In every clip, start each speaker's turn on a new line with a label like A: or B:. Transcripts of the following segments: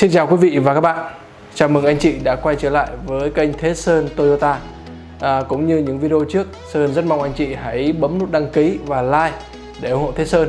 A: Xin chào quý vị và các bạn. Chào mừng anh chị đã quay trở lại với kênh Thế Sơn Toyota. À, Cũng như những video trước Sơn rất mong anh chị hãy bấm nút đăng ký và like để ủng hộ Thế Sơn.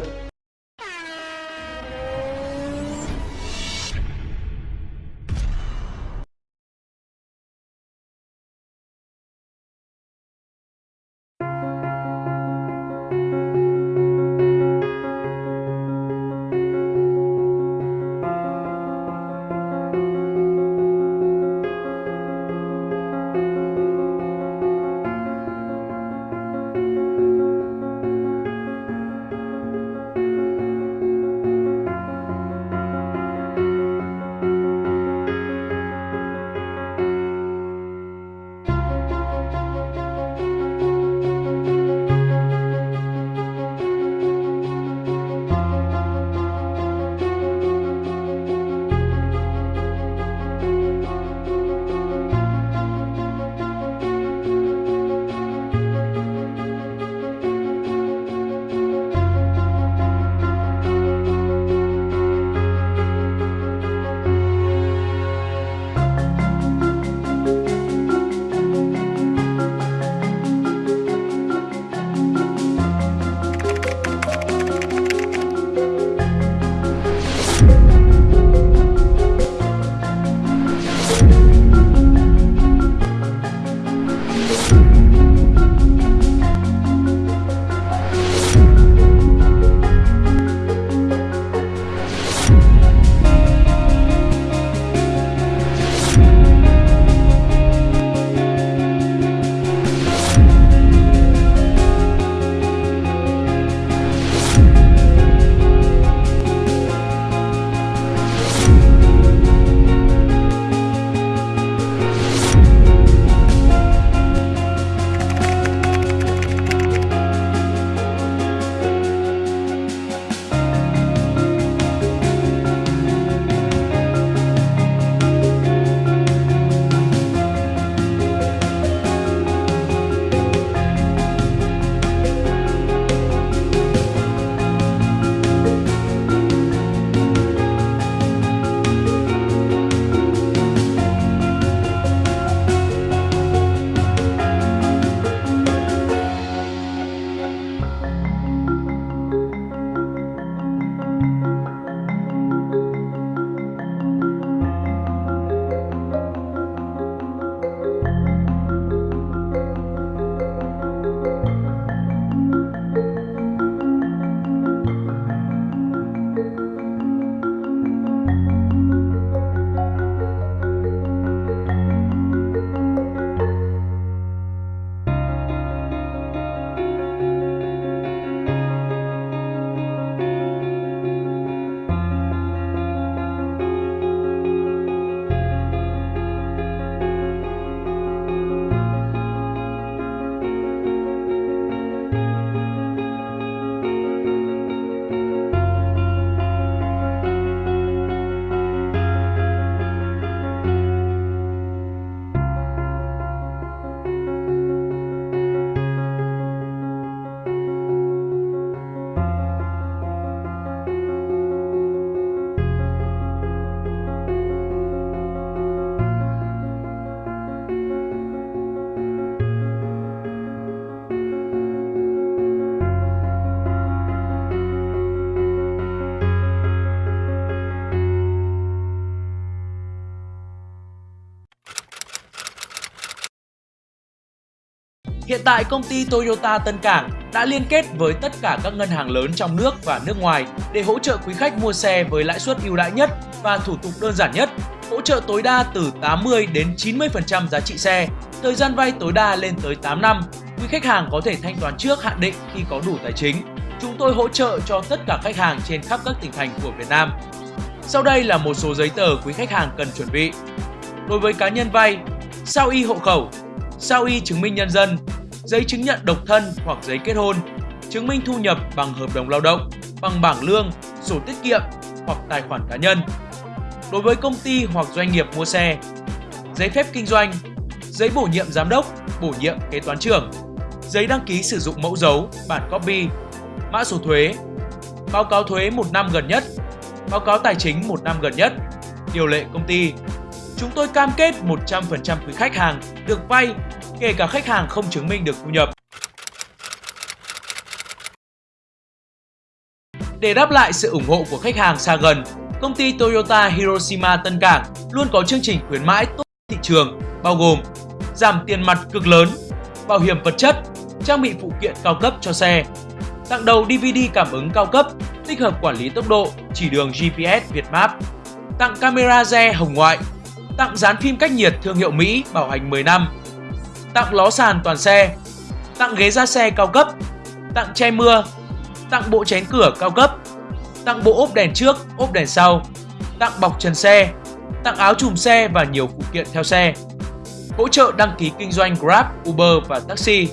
B: Hiện tại công ty Toyota Tân Cảng đã liên kết với tất cả các ngân hàng lớn trong nước và nước ngoài để hỗ trợ quý khách mua xe với lãi suất ưu đãi nhất và thủ tục đơn giản nhất, hỗ trợ tối đa từ 80 đến 90% giá trị xe, thời gian vay tối đa lên tới 8 năm. Quý khách hàng có thể thanh toán trước hạn định khi có đủ tài chính. Chúng tôi hỗ trợ cho tất cả khách hàng trên khắp các tỉnh thành của Việt Nam. Sau đây là một số giấy tờ quý khách hàng cần chuẩn bị. Đối với cá nhân vay, sao y hộ khẩu, sao y chứng minh nhân dân, giấy chứng nhận độc thân hoặc giấy kết hôn, chứng minh thu nhập bằng hợp đồng lao động, bằng bảng lương, sổ tiết kiệm hoặc tài khoản cá nhân. Đối với công ty hoặc doanh nghiệp mua xe, giấy phép kinh doanh, giấy bổ nhiệm giám đốc, bổ nhiệm kế toán trưởng, giấy đăng ký sử dụng mẫu dấu, bản copy, mã số thuế, báo cáo thuế một năm gần nhất, báo cáo tài chính một năm gần nhất, điều lệ công ty. Chúng tôi cam kết 100% quý khách hàng được vay, kể cả khách hàng không chứng minh được thu nhập. Để đáp lại sự ủng hộ của khách hàng xa gần, công ty Toyota Hiroshima Tân Cảng luôn có chương trình khuyến mãi tốt thị trường, bao gồm giảm tiền mặt cực lớn, bảo hiểm vật chất, trang bị phụ kiện cao cấp cho xe, tặng đầu DVD cảm ứng cao cấp, tích hợp quản lý tốc độ, chỉ đường GPS việt map, tặng camera re hồng ngoại, tặng dán phim cách nhiệt thương hiệu Mỹ bảo hành 10 năm, tặng ló sàn toàn xe, tặng ghế da xe cao cấp, tặng che mưa, tặng bộ chén cửa cao cấp, tặng bộ ốp đèn trước, ốp đèn sau, tặng bọc trần xe, tặng áo chùm xe và nhiều phụ kiện theo xe. Hỗ trợ đăng ký kinh doanh Grab, Uber và taxi